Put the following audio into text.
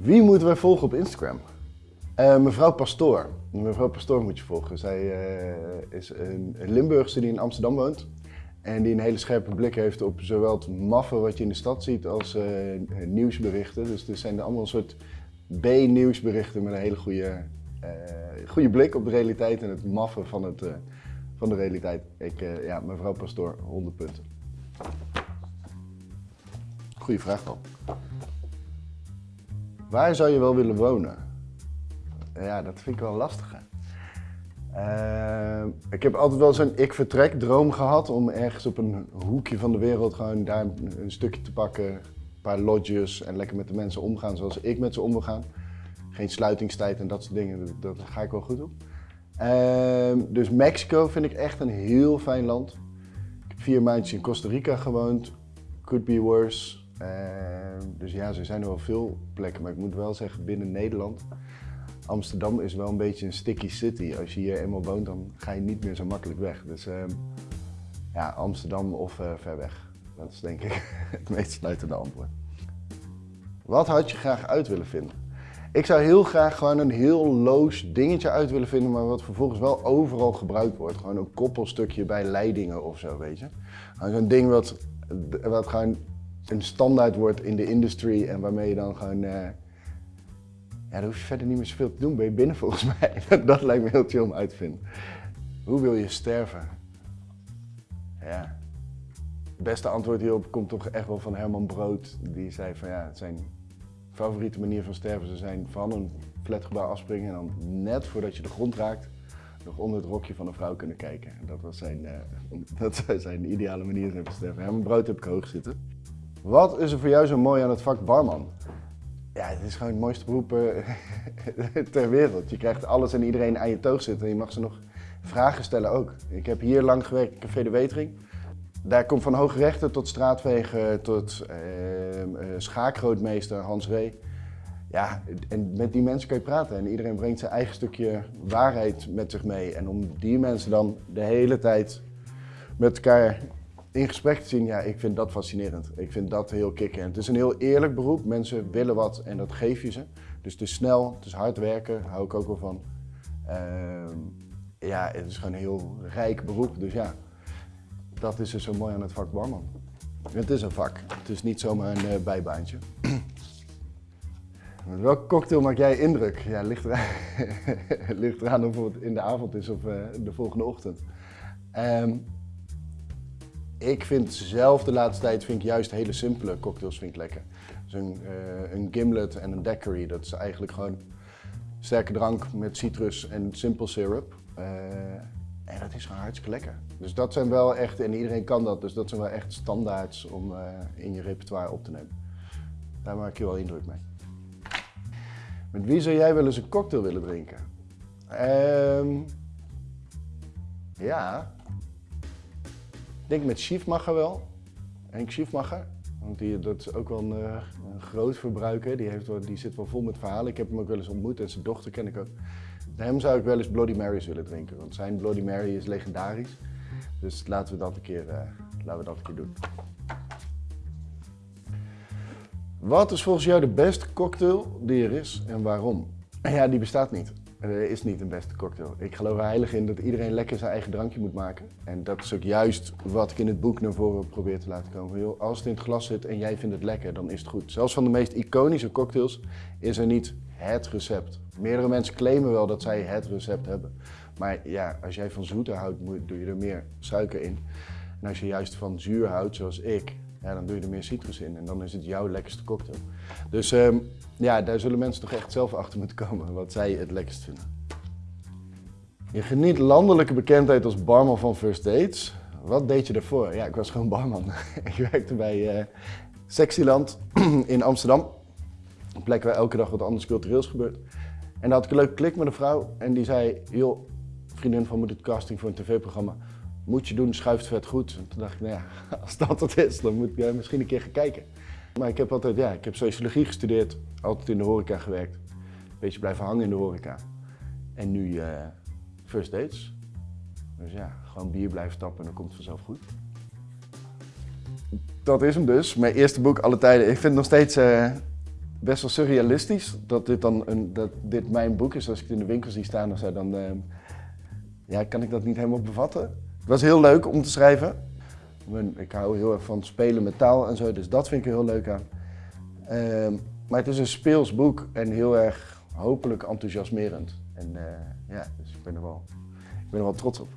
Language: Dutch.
Wie moeten wij volgen op Instagram? Uh, mevrouw Pastoor. Mevrouw Pastoor moet je volgen. Zij uh, is een Limburgse die in Amsterdam woont. En die een hele scherpe blik heeft op zowel het maffe wat je in de stad ziet als uh, nieuwsberichten. Dus er zijn allemaal een soort B-nieuwsberichten met een hele goede, goede blik op de realiteit en het maffe van, het, van de realiteit. Ik, ja, mevrouw Pastoor, 100 punten. Goeie vraag dan. Waar zou je wel willen wonen? Ja, dat vind ik wel lastig. Uh, ik heb altijd wel zo'n ik vertrek droom gehad om ergens op een hoekje van de wereld gewoon daar een stukje te pakken, een paar lodges en lekker met de mensen omgaan zoals ik met ze om wil gaan. Geen sluitingstijd en dat soort dingen, dat, ga ik wel goed op. Uh, dus Mexico vind ik echt een heel fijn land. Ik heb vier maandjes in Costa Rica gewoond, could be worse. Ehm, dus ja, er zijn er wel veel plekken, maar ik moet wel zeggen binnen Nederland. Amsterdam is wel een beetje een sticky city. Als je hier eenmaal woont, dan ga je niet meer zo makkelijk weg. Dus uh, ja, Amsterdam of uh, ver weg. Dat is denk ik het meest sluitende antwoord. Wat had je graag uit willen vinden? Ik zou heel graag gewoon een heel loos dingetje uit willen vinden, maar wat vervolgens wel overal gebruikt wordt. Gewoon een koppelstukje bij leidingen of zo, weet je. Zo'n ding wat, wat gewoon een standaard wordt in de industry en waarmee je dan gewoon... Uh, ja, daar hoef je verder niet meer zoveel te doen, ben je binnen volgens mij. dat lijkt me heel chill om uit te vinden. Hoe wil je sterven? Ja. Het beste antwoord hierop komt toch echt wel van Herman Brood. Die zei van ja, zijn favoriete manier van sterven zou zijn van een flatgebouw afspringen en dan net voordat je de grond raakt, nog onder het rokje van een vrouw kunnen kijken. Dat was zijn, uh, dat zijn ideale manier van sterven. Herman Brood heb ik hoog zitten. Wat is er voor jou zo mooi aan het vak barman? Ja, het is gewoon het mooiste beroep eh, ter wereld. Je krijgt alles en iedereen aan je toog zitten en je mag ze nog vragen stellen ook. Ik heb hier lang gewerkt in Café de Wetering. Daar komt van hoogrechter tot straatvegen tot uh, schaakgrootmeester Hans Ree. Ja, en met die mensen kan je praten en iedereen brengt zijn eigen stukje waarheid met zich mee. En om die mensen dan de hele tijd met elkaar in gesprek te zien, ja, ik vind dat fascinerend. Ik vind dat heel kicken. Het is een heel eerlijk beroep. Mensen willen wat en dat geef je ze. Dus het is snel, het is hard werken, hou ik ook wel van. Uh, ja, het is gewoon een heel rijk beroep. Dus ja, dat is dus zo mooi aan het vak barman. Het is een vak. Het is niet zomaar een uh, bijbaantje. Welke cocktail maak jij indruk? Ja, ligt eraan, ligt eraan of het in de avond is of uh, de volgende ochtend. Um, ik vind zelf de laatste tijd vind ik juist hele simpele cocktails vind ik lekker. Dus een, uh, een gimlet en een daiquiri, dat is eigenlijk gewoon sterke drank met citrus en simple syrup. Uh, en dat is gewoon hartstikke lekker. Dus dat zijn wel echt, en iedereen kan dat, dus dat zijn wel echt standaards om uh, in je repertoire op te nemen. Daar maak je wel indruk mee. Met wie zou jij wel eens een cocktail willen drinken? Um, ja, denk met Schiefmacher wel. Henk Schiefmacher. Want die, dat is ook wel een, uh, een groot verbruiker. Die, heeft die zit wel vol met verhalen. Ik heb hem ook wel eens ontmoet en zijn dochter ken ik ook. Hem zou ik wel eens Bloody Marys willen drinken. Want zijn Bloody Mary is legendarisch. Dus laten we dat een keer, uh, laten we dat een keer doen. Wat is volgens jou de beste cocktail die er is en waarom? Ja, die bestaat niet. Is niet een beste cocktail. Ik geloof er heilig in dat iedereen lekker zijn eigen drankje moet maken. En dat is ook juist wat ik in het boek naar voren probeer te laten komen. als het in het glas zit en jij vindt het lekker, dan is het goed. Zelfs van de meest iconische cocktails is er niet het recept. Meerdere mensen claimen wel dat zij het recept hebben. Maar ja, als jij van zoeter houdt, doe je er meer suiker in. En als je juist van zuur houdt, zoals ik, ja, dan doe je er meer citrus in en dan is het jouw lekkerste cocktail. Dus um, ja, daar zullen mensen toch echt zelf achter moeten komen wat zij het lekkerst vinden. Je geniet landelijke bekendheid als barman van First Dates. Wat deed je daarvoor? Ja, ik was gewoon barman. ik werkte bij uh, Sexyland in Amsterdam. Een plek waar elke dag wat anders cultureels gebeurt. En daar had ik een leuke klik met een vrouw en die zei, joh, vriendin van moet het casting voor een tv-programma moet je doen, schuift vet goed. En toen dacht ik, nou ja, als dat het is, dan moet ik misschien een keer gaan kijken. Maar ik heb altijd, ja, ik heb sociologie gestudeerd, altijd in de horeca gewerkt. Een beetje blijven hangen in de horeca. En nu uh, first dates. Dus ja, gewoon bier blijven tappen en dan komt het vanzelf goed. Dat is hem dus, mijn eerste boek alle tijden. Ik vind het nog steeds uh, best wel surrealistisch dat dit dan een, dat dit mijn boek is. Als ik het in de winkel zie staan dan ja, kan ik dat niet helemaal bevatten. Was heel leuk om te schrijven. Ik hou heel erg van spelen met taal en zo, dus dat vind ik er heel leuk aan. Ehm, maar het is een speels boek en heel erg hopelijk enthousiasmerend. En eh, ja, dus ik ben er wel, ik ben er wel trots op.